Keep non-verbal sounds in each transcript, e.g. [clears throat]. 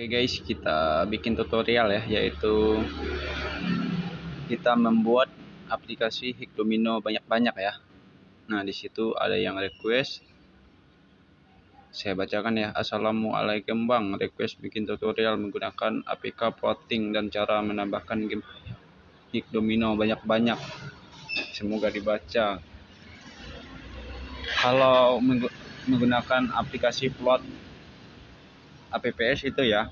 Oke guys, kita bikin tutorial ya, yaitu kita membuat aplikasi Hik Domino banyak-banyak ya. Nah, di situ ada yang request. Saya bacakan ya. Assalamualaikum Bang, request bikin tutorial menggunakan APK plotting dan cara menambahkan game Hik Domino banyak-banyak. Semoga dibaca. Kalau menggunakan aplikasi plot APPS itu ya.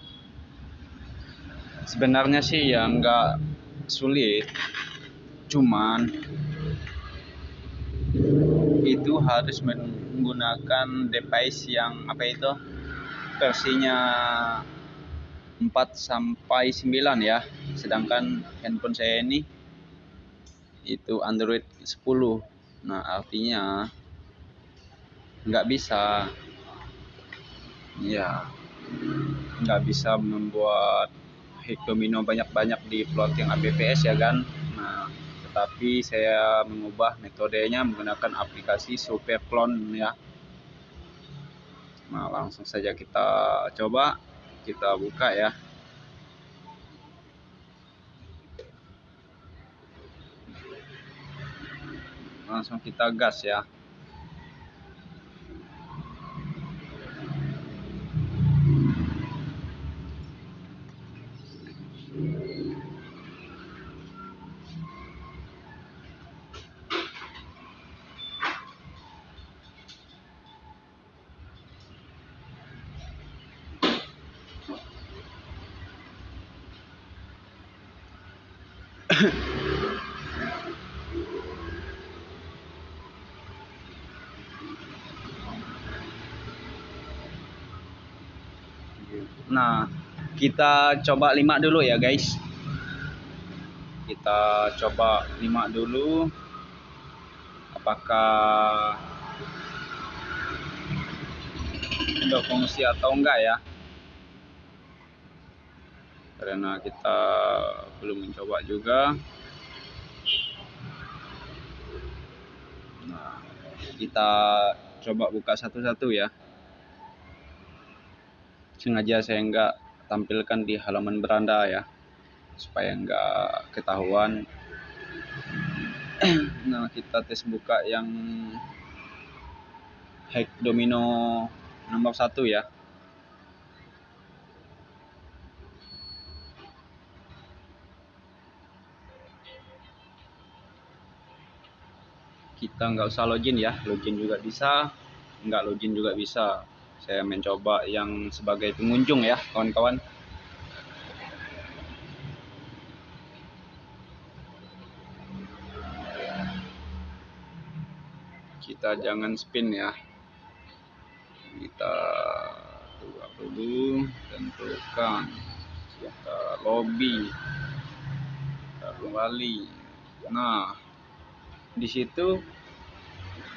Sebenarnya sih ya nggak sulit. Cuman itu harus menggunakan device yang apa itu? Versinya 4 sampai 9 ya. Sedangkan handphone saya ini itu Android 10 nah artinya nggak bisa. Ya nggak bisa membuat domino banyak-banyak di plotting APPS ya kan? Nah tetapi saya mengubah metodenya menggunakan aplikasi Superclone ya. Nah langsung saja kita coba kita buka ya. Langsung kita gas ya [laughs] Nah, kita coba lima dulu ya, guys. Kita coba lima dulu. Apakah fungsi atau enggak ya? Karena kita belum mencoba juga. Nah, kita coba buka satu-satu ya. Sengaja saya enggak tampilkan di halaman beranda ya supaya enggak ketahuan. [clears throat] Nah kita tes buka yang hack domino nomor satu ya kita nggak usah login ya. Login juga bisa nggak login juga bisa. Saya mencoba yang sebagai pengunjung ya kawan-kawan. Kita jangan spin ya. Kita buka dulu tentukan. Kita lobby. Kita kembali. Nah di situ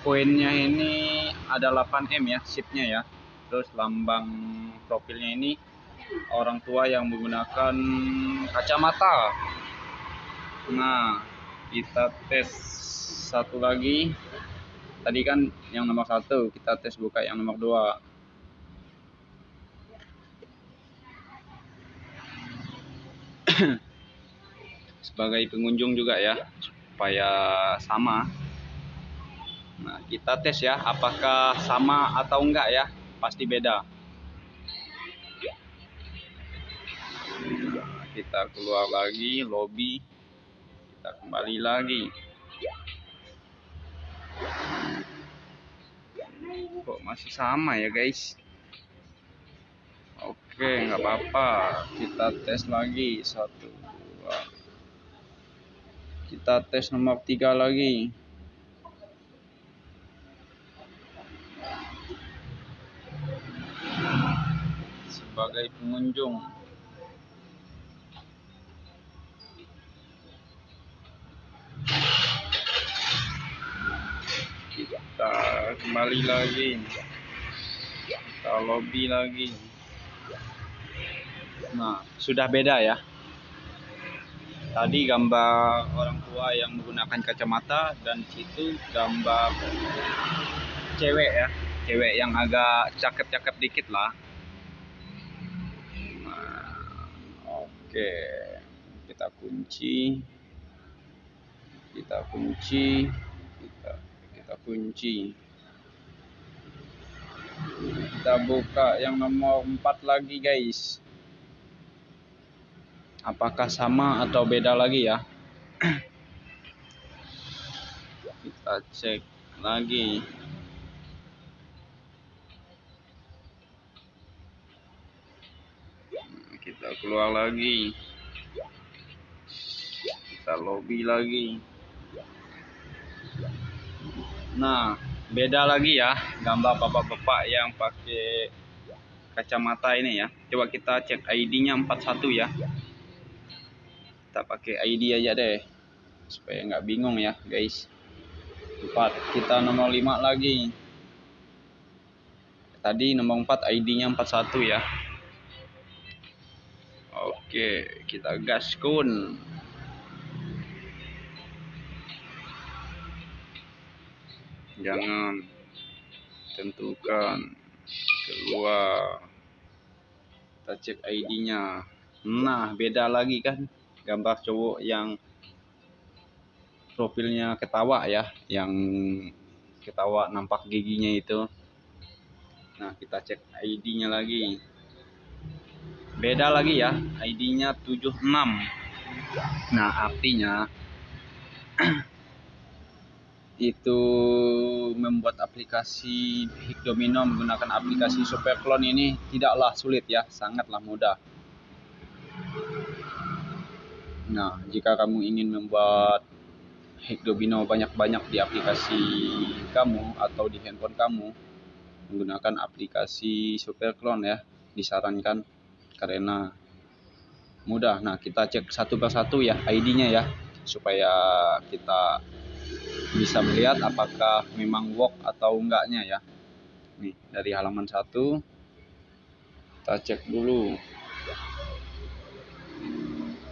koinnya ini ada 8M ya chipnya ya. Terus lambang profilnya ini orang tua yang menggunakan kacamata. Nah kita tes satu lagi. Tadi kan yang nomor satu kita tes buka yang nomor dua. [coughs] Sebagai pengunjung juga ya supaya sama. Nah kita tes ya apakah sama atau enggak ya? Pasti beda. Kita keluar lagi lobby. Kita kembali lagi. Kok masih sama ya guys? Oke nggak apa-apa. Kita tes lagi. Satu dua kita tes nomor tiga lagi sebagai pengunjung. Kita kembali lagi. Kita lobby lagi. Nah, sudah beda ya. Tadi gambar orang tua yang menggunakan kacamata dan situ gambar cewek ya, cewek yang agak cakep-cakep dikit lah. Oke. Kita kunci. Kita kunci. Kita kita kunci. Kita buka yang nomor 4 lagi guys apakah sama atau beda lagi ya? Kita cek lagi. Kita keluar lagi. Kita lobby lagi. Nah beda lagi ya gambar bapak-bapak yang pakai kacamata ini ya. Coba kita cek ID nya 41 ya kita pakai ID aja deh. Supaya nggak bingung ya guys. 4 kita nomor 5 lagi. Tadi nomor 4 ID nya 41 ya. Oke kita gaskun jangan tentukan keluar. Kita cek ID nya nah beda lagi kan gambar cowok yang profilnya ketawa ya yang ketawa nampak giginya itu. Nah kita cek ID nya lagi. Beda lagi ya ID nya 76 nah artinya [clears throat] itu membuat aplikasi Hikdomino menggunakan aplikasi Superclone ini tidaklah sulit ya sangatlah mudah nah jika kamu ingin membuat Hekdobino banyak-banyak di aplikasi kamu atau di handphone kamu menggunakan aplikasi Superclone ya disarankan karena mudah. Nah kita cek satu persatu ya ID-nya ya supaya kita bisa melihat apakah memang work atau enggaknya ya. Nih dari halaman satu kita cek dulu.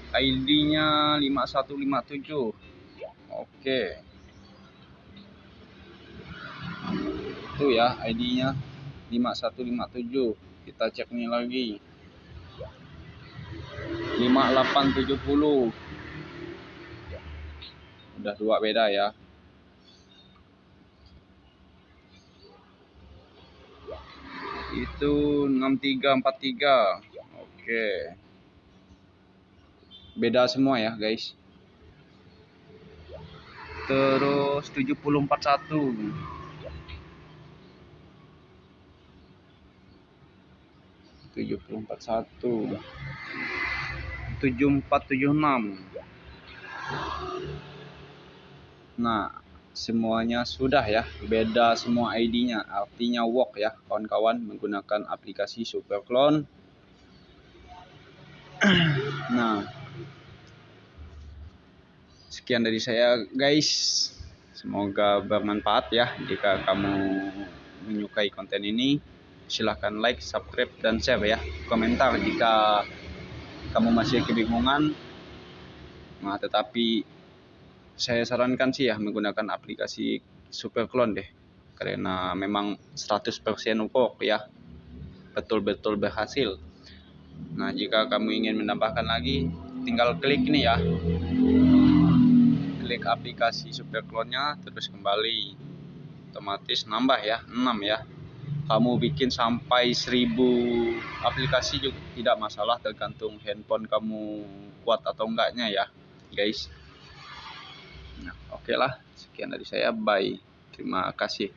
ID-nya 5157 oke. Itu ya ID nya 5157 kita cek nih lagi. 5870 udah dua beda ya. Itu 6343 oke beda semua ya guys. Terus 741 741 7476 nah semuanya sudah ya. Beda semua ID nya artinya work ya kawan-kawan menggunakan aplikasi superclone [clears throat] nah sekian dari saya guys. Semoga bermanfaat ya jika kamu menyukai konten ini. Silahkan like subscribe dan share ya. Komentar jika kamu masih kebingungan. Nah tetapi saya sarankan sih ya menggunakan aplikasi Superclone deh. Karena memang 100% work ya. Betul-betul berhasil. Nah jika kamu ingin menambahkan lagi tinggal klik ini ya klik aplikasi superclone-nya terus kembali. Otomatis nambah ya 6 ya. Kamu bikin sampai 1000 aplikasi juga tidak masalah tergantung handphone kamu kuat atau enggaknya ya guys. Nah oke okay lah. Sekian dari saya. Bye. Terima kasih